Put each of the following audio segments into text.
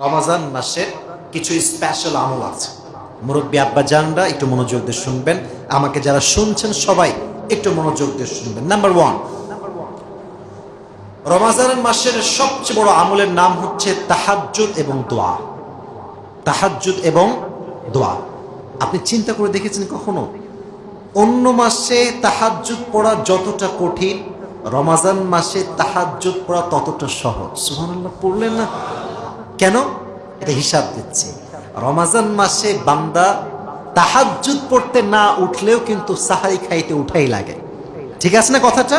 রমাজান মাসের কিছু স্পেশাল আমল আছে। মুরব্বী আব্বা জানরা একটু মনোযোগ দিয়ে শুনবেন। আমাকে যারা শুনছেন সবাই একটু মনোযোগ দিয়ে শুনবেন। নাম্বার ওয়ান রমাজান মাসের সবচেয়ে বড় আমলের নাম হচ্ছে তাহাজ্জুদ এবং দোয়া। তাহাজ্জুদ এবং দোয়া। আপনি চিন্তা করে দেখেছেন কখনো? অন্য মাসে তাহাজ্জুদ পড়া যতটা কঠিন, রমাজান মাসে তাহাজ্জুদ পড়া ততটা সহজ। সুবহানাল্লাহ, পড়লেন না? কেন? এটা হিসাব দিচ্ছে। রমাজান মাসে বান্দা তাহাজ্জুদ পড়তে না উঠলেও কিন্তু সাহারি খাইতে উঠাই লাগে। ঠিক আছে না কথাটা?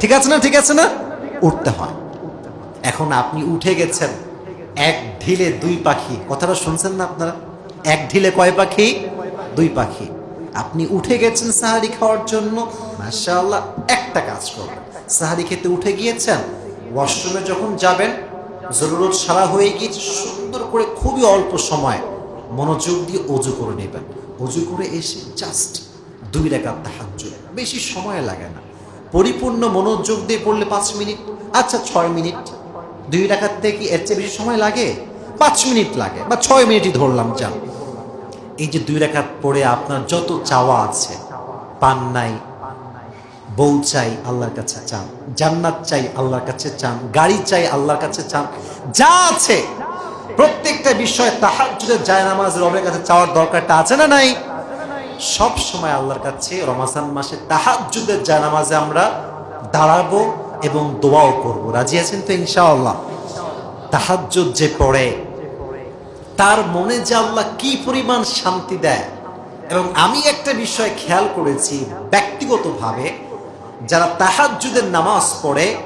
ঠিক আছে না, ঠিক আছে না? উঠতে হয়। এখন আপনি উঠে গেছেন, এক ঢিলে দুই পাখি। কথাটা শুনছেন না আপনারা? এক ঢিলে কয় পাখি? দুই পাখি। আপনি উঠে গেছেন সাহারি খাওয়ার জন্য, মাশাআল্লাহ, একটা কাজ করবেন। সাহারি খেতে উঠে গিয়েছেন ওয়াশরুমে যখন যাবেন জরুরত সারা হয়ে গিয়েছে, সুন্দর করে খুবই অল্প সময় মনোযোগ দিয়ে অজু করে নেবেন। অজু করে এসে জাস্ট দুই রেখার তাহাজ্জুদ। বেশি সময় লাগে না। পরিপূর্ণ মনোযোগ দিয়ে পড়লে পাঁচ মিনিট আচ্ছা ছয় মিনিট। দুই রাখার থেকে এর চেয়ে বেশি সময় লাগে? পাঁচ মিনিট লাগে বা ছয় মিনিটই ধরলাম, যান। এই যে দুই রেখাত পড়ে আপনার যত চাওয়া আছে, পান নাই বউ চাই আল্লাহর কাছে চান, জান্নাত চাই আল্লাহর কাছে চান, গাড়ি চাই আল্লাহর কাছে চান, যা আছে। প্রত্যেকটা বিষয়ে তাহাজ্জুদের যায় নামাজ রবের কাছে চাওয়ার দরকারটা আছে না নাই? সব সময় আল্লাহর কাছে রমাজান মাসে তাহাজ্জুদের যায় নামাজে আমরা দাঁড়াবো এবং দোয়াও করব। রাজি আছেন তো ইনশাআল্লাহ? তাহাজ্জুদ যে পড়ে, তার মনে যে আল্লাহ কি পরিমাণ শান্তি দেয়। এবং আমি একটা বিষয় খেয়াল করেছি ব্যক্তিগতভাবে যারা তাহাজ্জুদের নামাজ পড়ে,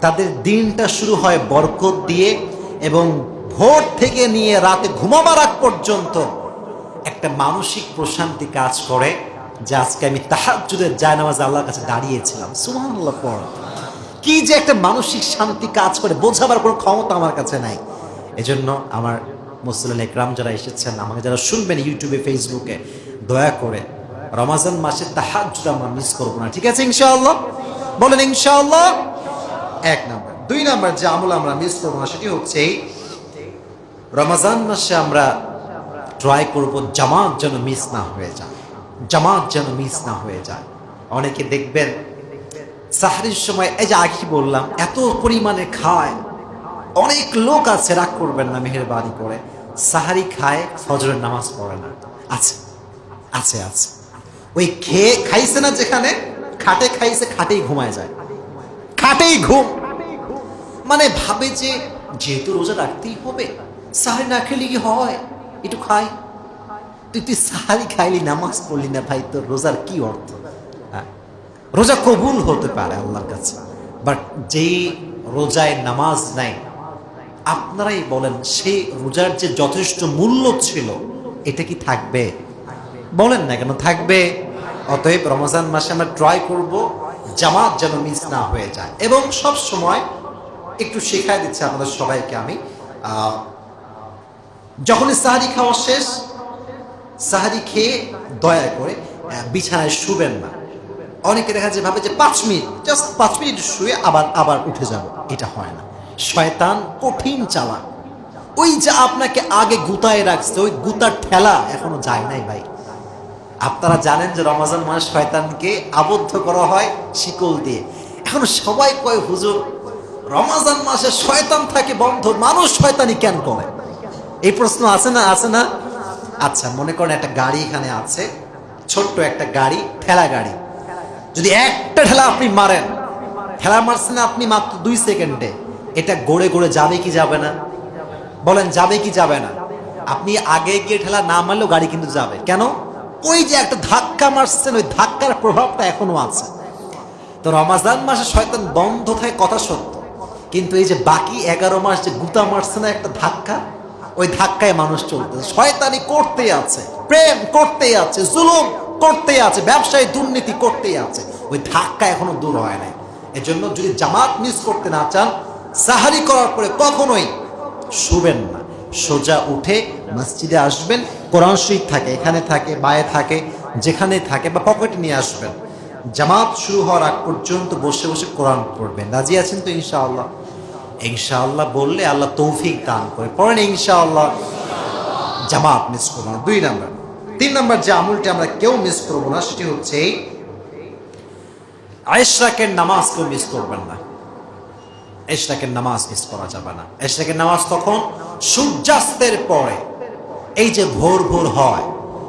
তাদের দিনটা শুরু হয় বরকত দিয়ে এবং ভোর থেকে নিয়ে রাতে ঘুমাবার আগ পর্যন্ত একটা মানসিক প্রশান্তি কাজ করে, যে আজকে আমি তাহাজ্জুদের জায়নামাজ আল্লাহর কাছে দাঁড়িয়েছিলাম। সুবহানাল্লাহ, পড়। কি যে একটা মানসিক শান্তি কাজ করে, বোঝাবার কোনো ক্ষমতা আমার কাছে নাই। এজন্য আমার মুসলিম একরাম যারা এসেছেন, আমাকে যারা শুনবেন ইউটিউবে, ফেসবুকে, দয়া করে রমাজান মাসে তাহাজ্জুদ আমরা মিস করব না। ঠিক আছে, ইনশাআল্লাহ? বলেন, ইনশাআল্লাহ? এক নাম্বার। দুই নাম্বার যে আমল আমরা মিস করব না, সেটি হচ্ছে রমাজান মাসে আমরা ট্রাই করব জামাত যেন মিস না হয়ে যায়। জামাত যেন মিস না হয়ে যায়। অনেকে দেখবেন, সাহারির সময়, এই যে আগে বললাম, এত পরিমাণে খায়। অনেক লোক আছে, রাগ করবেন না, মেহেরবানি করে। সাহারি খায়, ফজরের নামাজ পড়ে না। আছে আছে আছে। ওই খেয়ে খাইছে না যেখানে, খাটে খাইছে, খাটেই ঘুমায় যায়। খাটেই ঘুম। মানে ভাবে যে যেহেতু রোজা রাখতেই হবে, সাহারি না খেলে কি হয়? একটু খাই। তুই তুই সাহারি খাইলি, নামাজ পড়লি না ভাই, তোর রোজার কি অর্থ? হ্যাঁ? রোজা কবুল হতে পারে আল্লাহর কাছে বাট যেই রোজায় নামাজ নাই, আপনারাই বলেন, সেই রোজার যে যথেষ্ট মূল্য ছিল, এটা কি থাকবে? বলেন না কেন, থাকবে। অতএব রমজান মাসে আমরা ট্রাই করব জামাত যেন মিস না হয়ে যায়। এবং সব সময় একটু শেখায় দিচ্ছে আমাদের সবাইকে আমি। আহ, যখনই সাহারি খাওয়া শেষ সাহারি খেয়ে দয়া করে বিছানায় শুবেন না। অনেকে দেখা যায় ভাবে যে পাঁচ মিনিট জাস্ট পাঁচ মিনিট শুয়ে আবার আবার উঠে যাব। এটা হয় না। শয়তান কঠিন চালা ওই যা আপনাকে আগে গুতায় রাখছে ওই গুতার ঠেলা এখনও যায় নাই ভাই। আপনারা জানেন যে রমাজান মাস শয়তানকে আবদ্ধ করা হয় শিকল দিয়ে। এখন সবাই কয়, হুজুর, রমাজান মাসে শয়তান থাকে বন্ধ, মানুষ শয়তানি কেন করে? এই প্রশ্ন আছে না আছে না? আচ্ছা মনে করেন একটা গাড়ি এখানে আছে, ছোট্ট একটা গাড়ি, ঠেলা গাড়ি। যদি একটা ঠেলা আপনি মারেন, ঠেলা মারছেন আপনি মাত্র দুই সেকেন্ডে, এটা গড়ে গড়ে যাবে কি যাবে না? বলেন, যাবে কি যাবে না? আপনি আগে গিয়ে ঠেলা না মারলেও গাড়ি কিন্তু যাবে। কেন? ওই যে একটা ধাক্কা মারছেন, ওই ধাক্কার প্রভাবটা এখনও আছে। তো রমাজান মাসে শয়তান বন্ধ থাকে কথা সত্য। কিন্তু এই যে বাকি এগারো মাস যে গুতা মারছে না একটা ধাক্কা, ওই ধাক্কায় মানুষ চলতেছে শয়তানি করতেই আছে, প্রেম করতেই আছে, জুলুম করতেই আছে, ব্যবসায়ী দুর্নীতি করতেই আছে। ওই ধাক্কা এখনও দূর হয় নাই। এজন্য যদি জামাত মিস করতে না চান সাহারি করার পরে কখনোই শুবেন না। সোজা উঠে মসজিদে আসবেন, কোরআন শরীফ থাকে, এখানে থাকে, বায়ে থাকে, যেখানে থাকে বা পকেটে নিয়ে আসবেন। জামাত শুরু হওয়ার আগ পর্যন্ত বসে বসে কোরআন পড়বেন। রাজি আছেন তো ইনশাআল্লাহ? ইনশাআল্লাহ বললে আল্লাহ তৌফিক দান করে। পড়েন ইনশাআল্লাহ। জামাত মিস করব না। দুই নাম্বার। তিন নাম্বার যে আমুলটি আমরা কেউ মিস করব না, সেটি হচ্ছে, আয়েশরাকের নামাজ কেউ মিস করবেন না। এশরাকের নামাজ মিস করা যাবে না। এশরাকের নামাজ তখন সূর্যাস্তের পরে, এই যে ভোর ভোর হয়,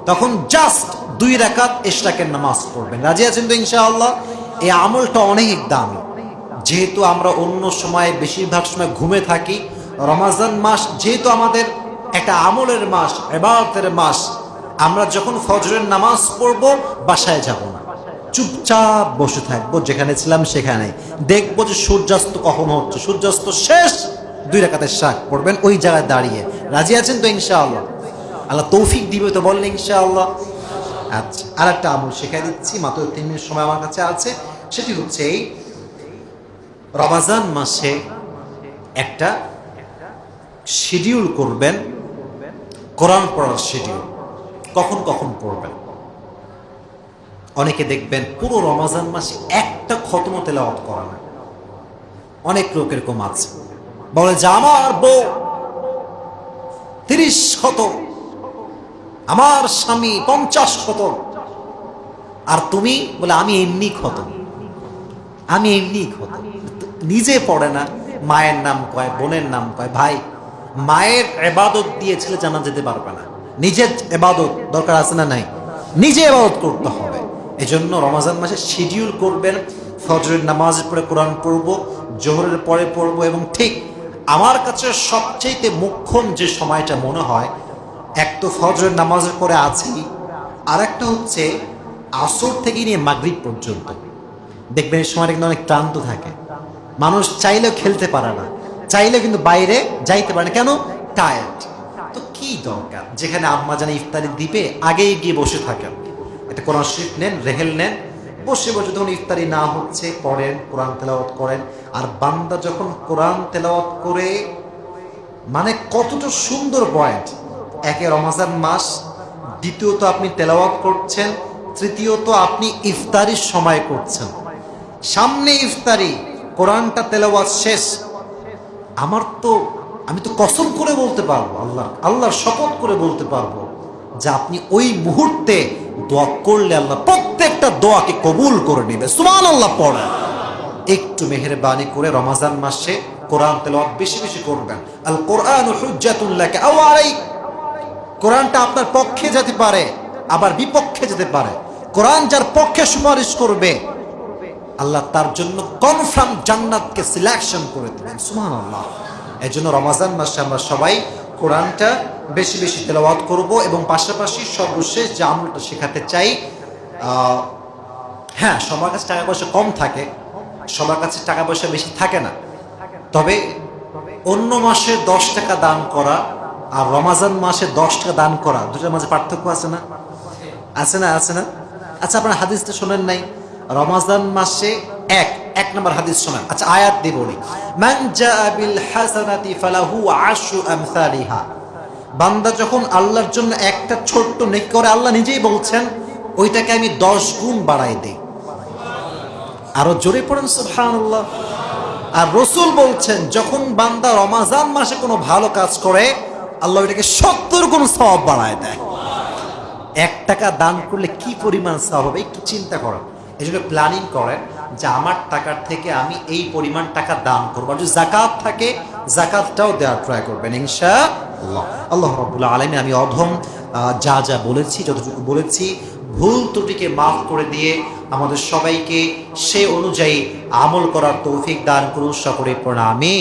তখন জাস্ট দুই রাকাত এশরাকের নামাজ পড়বেন। রাজি আছেন তো ইনশাআল্লাহ? এই আমলটা অনেক দামি। যেহেতু আমরা অন্য সময় বেশিরভাগ সময় ঘুমে থাকি, রমাজান মাস যেহেতু আমাদের একটা আমলের মাস এবারতের মাস, আমরা যখন ফজরের নামাজ পড়ব, বাসায় যাব না। চুপচাপ বসে থাকব, যেখানে ছিলাম সেখানে। দেখব যে সূর্যাস্ত কখন হচ্ছে। সূর্যাস্ত শেষ। দুই রাকাতের শাক পড়বেন ওই জায়গায় দাঁড়িয়ে। রাজি আছেন তো ইনশাআল্লাহ? আল্লাহ তৌফিক দিবে তো বললেন ইনশাআল্লাহ। আচ্ছা আর একটা আমল শেখাই দিচ্ছি। মাত্র তিন মিনিট সময় আমার কাছে আছে। সেটি হচ্ছে এই রমাজান মাসে একটা শিডিউল করবেন। কোরআন পড়ার শিডিউল কখন কখন পড়বেন? অনেকে দেখবেন পুরো রমাজান মাসে একটা খতম তেলাওয়াত করা না। অনেক লোক এরকম আছে। বলে যে, আমার বউ তিরিশ শত, আমার স্বামী পঞ্চাশ শত। আর তুমি? বলে, আমি এমনি ক্ষত। আমি এমনি ক্ষত। নিজে পড়ে না, মায়ের নাম কয়, বোনের নাম কয়। ভাই, মায়ের এবাদত দিয়ে ছেলে জানা যেতে পারবে না। নিজের এবাদত দরকার আছে না নাই? নিজে এবাদত করতে হবে। এই জন্য রমাজান মাসে শিডিউল করবেন, ফজরের নামাজ পরে কোরআন পড়ব, জোহরের পরে পড়ব এবং ঠিক আমার কাছে সবচেয়ে মুখ্যম যে সময়টা মনে হয়, এক তো ফজরের নামাজের পরে আছি আর একটা হচ্ছে আসর থেকে নিয়ে মাগরিব পর্যন্ত। দেখবেন এই সময়টা কিন্তু অনেক ক্লান্ত থাকে। মানুষ চাইলেও খেলতে পারে না, চাইলেও কিন্তু বাইরে যাইতে পারে না। কেন? টায়ার্ড তো কি দরকার? যেখানে আম্মা জানে ইফতারি দিবে আগেই গিয়ে বসে থাকেন। কোরআন শরীফ নেন, রেহেল নেন, বসে বসে যখন ইফতারি না হচ্ছে পড়েন কোরআন তেলাওয়াত করেন। আর বান্দা যখন কোরআন তেলাওয়াত করে মানে কতটা সুন্দর পয়েন্ট একে রমাজান মাস, দ্বিতীয়ত আপনি তেলাওয়াত করছেন, তৃতীয়ত আপনি ইফতারির সময় করছেন। সামনে ইফতারি, কোরআনটা তেলাওয়াত শেষ। আমার তো, আমি তো কসম করে বলতে পারব আল্লাহ আল্লাহর শপথ করে বলতে পারব যে আপনি ওই মুহূর্তে দোয়া করলে আল্লাহ প্রত্যেকটা দোয়াকে কবুল করে নেবে। সুমান আল্লাহ পড়েন একটু মেহেরবানি করে রমাজান মাসে কোরআন তেলাওয়াত বেশি বেশি করবেন। আল কোরআন কোরআনটা আপনার পক্ষে যেতে পারে, আবার বিপক্ষে যেতে পারে। কোরআন যার পক্ষে সুপারিশ করবে, আল্লাহ তার জন্য কনফার্ম জান্নাতকে সিলেকশন করে দেবেন। সুমান আল্লাহ এই জন্য রমাজান মাসে আমরা সবাই কোরআনটা বেশি বেশি তেলাওয়াত করব এবং পাশাপাশি সর্বশেষ যে আমলটা শেখাতে চাই হ্যাঁ সবার কাছে টাকা পয়সা কম থাকে, সবার কাছে টাকা পয়সা বেশি থাকে না। তবে অন্য মাসে দশ টাকা দান করা আর রমাজান মাসে দশ টাকা দান করা, দুটার মাঝে পার্থক্য আছে না? আছে না আছে না? আচ্ছা আপনার হাদিসটা শোনেন নাই। রমাজান মাসে এক এক নম্বর হাদিস শোনেন। আচ্ছা আয়াত আশরু আমসালিহা। বান্দা যখন আল্লাহর জন্য একটা ছোট্ট নেক করে আল্লাহ নিজেই বলছেন, ওইটাকে আমি দশ গুণ বাড়াই দেই। আরও জোরে পড়েন, সুবহানাল্লাহ। আর রসুল বলছেন, যখন বান্দা রমাজান মাসে কোনো ভালো কাজ করে, আল্লাহ ওইটাকে সত্তর গুণ সব বাড়ায় দেয়। এক টাকা দান করলে কি পরিমাণ সব হবে, একটু চিন্তা করেন। এই জন্য প্ল্যানিং করেন যে আমার টাকার থেকে আমি এই পরিমাণ টাকা দান করব। যদি জাকাত থাকে জাকাতটাও দেওয়ার ট্রাই করবেন ইনশা আল্লাহ রবুল্লা আলমী আমি অধম যা যা বলেছি, যতটুকু বলেছি, ভুল ত্রুটিকে মাফ করে দিয়ে আমাদের সবাইকে সে অনুযায়ী আমল করার তৌফিক দান করুন সকলে প্রণামী।